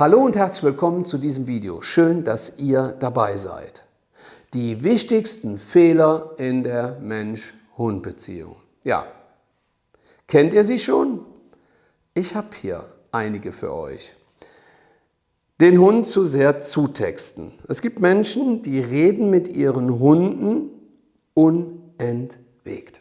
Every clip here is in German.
Hallo und herzlich willkommen zu diesem Video. Schön, dass ihr dabei seid. Die wichtigsten Fehler in der Mensch-Hund-Beziehung. Ja, kennt ihr sie schon? Ich habe hier einige für euch. Den Hund zu sehr zutexten. Es gibt Menschen, die reden mit ihren Hunden unentwegt.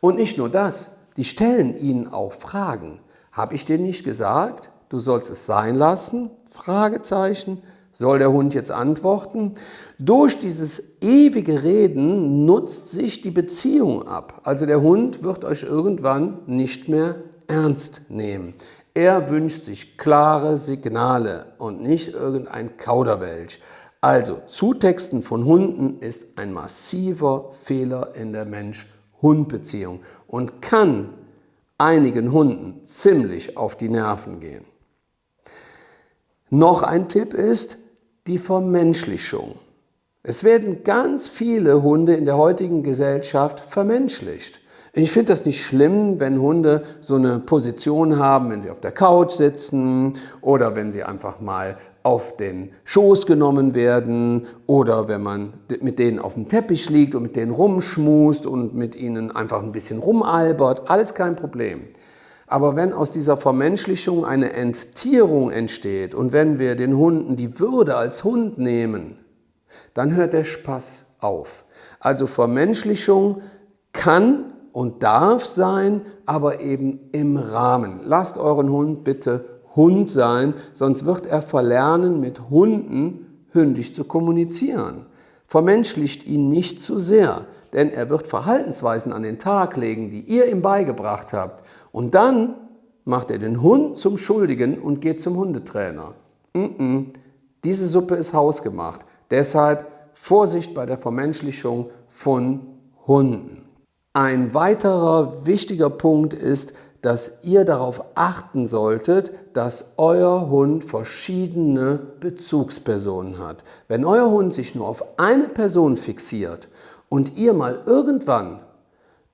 Und nicht nur das, die stellen ihnen auch Fragen. Habe ich dir nicht gesagt? du sollst es sein lassen? Fragezeichen. Soll der Hund jetzt antworten? Durch dieses ewige Reden nutzt sich die Beziehung ab. Also der Hund wird euch irgendwann nicht mehr ernst nehmen. Er wünscht sich klare Signale und nicht irgendein Kauderwelsch. Also Zutexten von Hunden ist ein massiver Fehler in der Mensch-Hund-Beziehung und kann einigen Hunden ziemlich auf die Nerven gehen. Noch ein Tipp ist die Vermenschlichung. Es werden ganz viele Hunde in der heutigen Gesellschaft vermenschlicht. Ich finde das nicht schlimm, wenn Hunde so eine Position haben, wenn sie auf der Couch sitzen oder wenn sie einfach mal auf den Schoß genommen werden oder wenn man mit denen auf dem Teppich liegt und mit denen rumschmust und mit ihnen einfach ein bisschen rumalbert. Alles kein Problem. Aber wenn aus dieser Vermenschlichung eine Enttierung entsteht und wenn wir den Hunden die Würde als Hund nehmen, dann hört der Spaß auf. Also Vermenschlichung kann und darf sein, aber eben im Rahmen. Lasst euren Hund bitte Hund sein, sonst wird er verlernen, mit Hunden hündisch zu kommunizieren. Vermenschlicht ihn nicht zu sehr denn er wird Verhaltensweisen an den Tag legen, die ihr ihm beigebracht habt. Und dann macht er den Hund zum Schuldigen und geht zum Hundetrainer. Mm -mm. Diese Suppe ist hausgemacht. Deshalb Vorsicht bei der Vermenschlichung von Hunden. Ein weiterer wichtiger Punkt ist, dass ihr darauf achten solltet, dass euer Hund verschiedene Bezugspersonen hat. Wenn euer Hund sich nur auf eine Person fixiert und ihr mal irgendwann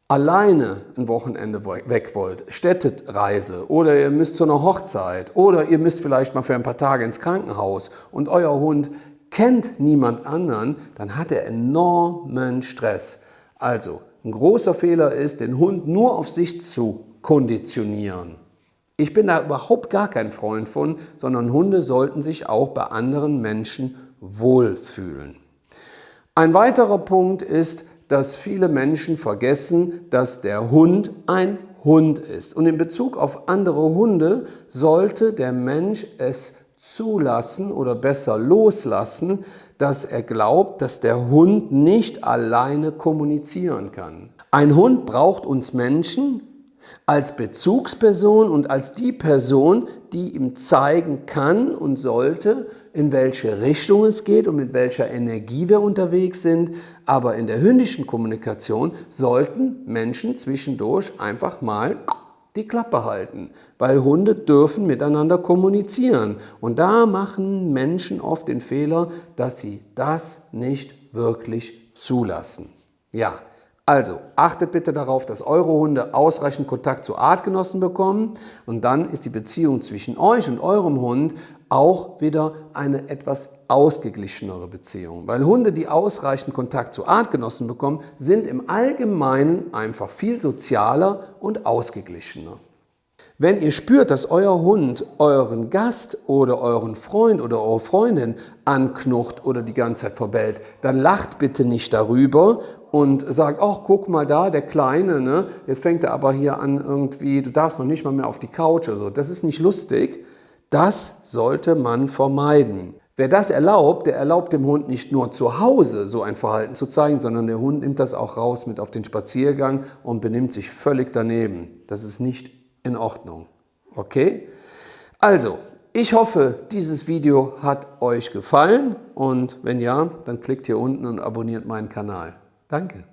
alleine ein Wochenende weg wollt, Städtereise oder ihr müsst zu einer Hochzeit oder ihr müsst vielleicht mal für ein paar Tage ins Krankenhaus und euer Hund kennt niemand anderen, dann hat er enormen Stress. Also ein großer Fehler ist, den Hund nur auf sich zu konditionieren. Ich bin da überhaupt gar kein Freund von, sondern Hunde sollten sich auch bei anderen Menschen wohlfühlen. Ein weiterer Punkt ist, dass viele Menschen vergessen, dass der Hund ein Hund ist. Und in Bezug auf andere Hunde sollte der Mensch es zulassen oder besser loslassen, dass er glaubt, dass der Hund nicht alleine kommunizieren kann. Ein Hund braucht uns Menschen, als Bezugsperson und als die Person, die ihm zeigen kann und sollte, in welche Richtung es geht und mit welcher Energie wir unterwegs sind. Aber in der hündischen Kommunikation sollten Menschen zwischendurch einfach mal die Klappe halten, weil Hunde dürfen miteinander kommunizieren. Und da machen Menschen oft den Fehler, dass sie das nicht wirklich zulassen. Ja, also achtet bitte darauf, dass eure Hunde ausreichend Kontakt zu Artgenossen bekommen und dann ist die Beziehung zwischen euch und eurem Hund auch wieder eine etwas ausgeglichenere Beziehung. Weil Hunde, die ausreichend Kontakt zu Artgenossen bekommen, sind im Allgemeinen einfach viel sozialer und ausgeglichener. Wenn ihr spürt, dass euer Hund euren Gast oder euren Freund oder eure Freundin anknucht oder die ganze Zeit verbellt, dann lacht bitte nicht darüber und sagt, ach guck mal da, der Kleine, ne? jetzt fängt er aber hier an irgendwie, du darfst noch nicht mal mehr auf die Couch oder so. Das ist nicht lustig. Das sollte man vermeiden. Wer das erlaubt, der erlaubt dem Hund nicht nur zu Hause so ein Verhalten zu zeigen, sondern der Hund nimmt das auch raus mit auf den Spaziergang und benimmt sich völlig daneben. Das ist nicht in Ordnung. Okay? Also, ich hoffe, dieses Video hat euch gefallen und wenn ja, dann klickt hier unten und abonniert meinen Kanal. Danke.